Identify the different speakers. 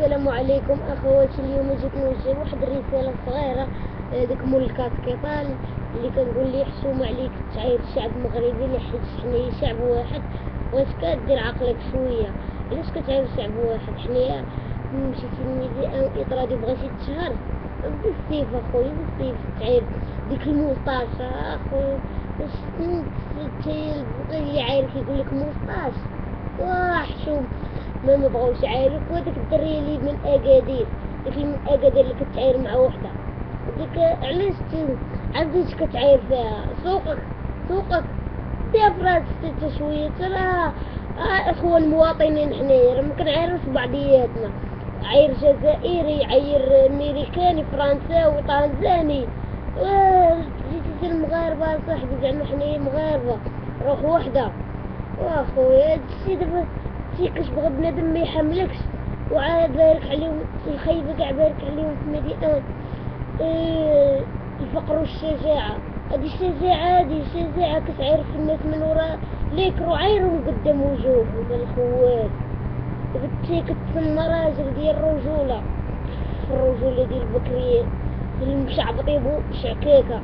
Speaker 1: السلام عليكم اخواتي اليوم جيت نوجه واحد الرسالة صغيرة ديك مول الكاسكيطال اللي كنقول ليه حشومه عليك تعاير الشعب المغربي اللي حيت حنايا شعب واحد واش كدير عقلك شوية. علاش كتعاير شعب واحد؟ حنايا مشيتي للميديا اطرادي بغيتي تشهر. بالسيف اخويا بالسيف تعاير ديك الموسطاش اخويا باش تايل اللي عاير كيقول لك موسطاش واه حشوم ما نبغوش عارف وديك الدريه اللي من أكادير ديك اللي من أكادير اللي كتعاير مع وحدة. ديك علاش عرفتي كتعاير فيها؟ سوقك سوقك. ديها فراسك حتى شوية راه أخوة المواطنين حنايا راه ما كنعايروش بعضياتنا. عاير جزائري عاير أمريكاني فرنساوي طنزاني. جيتي المغاربة صاحبي زعما حنايا مغاربة. روح وحدة. وأخويا هادشي دابا شي كتبغي بنادم ما يحملكش. وعاد بارك عليهم الخيبة كاع بارك عليهم في مدينة إيه الفقر والشجاعة. هادي الشجاعة هادي الشجاعة كتعرف الناس من وراء ليكرو عايرهم قدام وجوههم الخوات؟ دابا كتسمى راجل ديال الرجولة. الرجولة ديال البكريين المشعبطين شعكاكة.